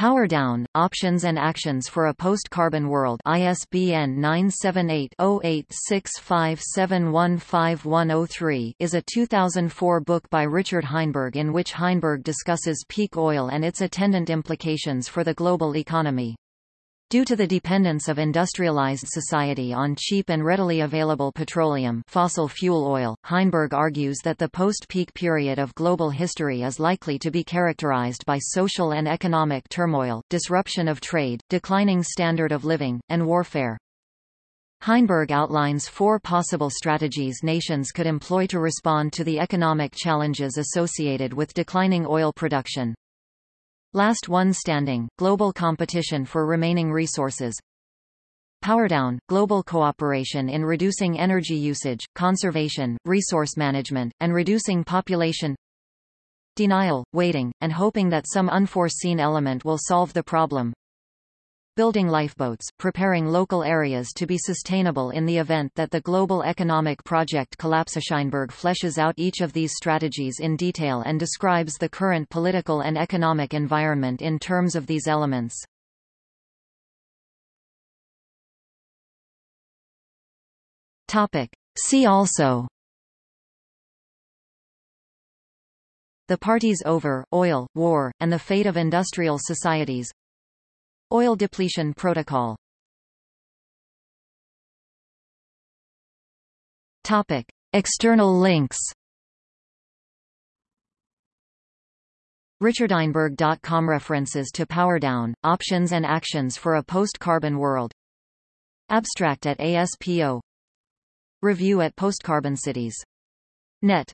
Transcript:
Power Down, Options and Actions for a Post-Carbon World ISBN 978-0865715103 is a 2004 book by Richard Heinberg in which Heinberg discusses peak oil and its attendant implications for the global economy. Due to the dependence of industrialized society on cheap and readily available petroleum fossil fuel oil, Heinberg argues that the post-peak period of global history is likely to be characterized by social and economic turmoil, disruption of trade, declining standard of living, and warfare. Heinberg outlines four possible strategies nations could employ to respond to the economic challenges associated with declining oil production. Last one standing, global competition for remaining resources. Powerdown, global cooperation in reducing energy usage, conservation, resource management, and reducing population. Denial, waiting, and hoping that some unforeseen element will solve the problem building lifeboats, preparing local areas to be sustainable in the event that the global economic project collapses. Heinberg fleshes out each of these strategies in detail and describes the current political and economic environment in terms of these elements. Topic. See also The party's over, oil, war, and the fate of industrial societies Oil depletion protocol. Topic. External links. RichardHeinberg.com References to Powerdown, Options and Actions for a Post-Carbon World. Abstract at ASPO Review at Postcarbon Cities. Net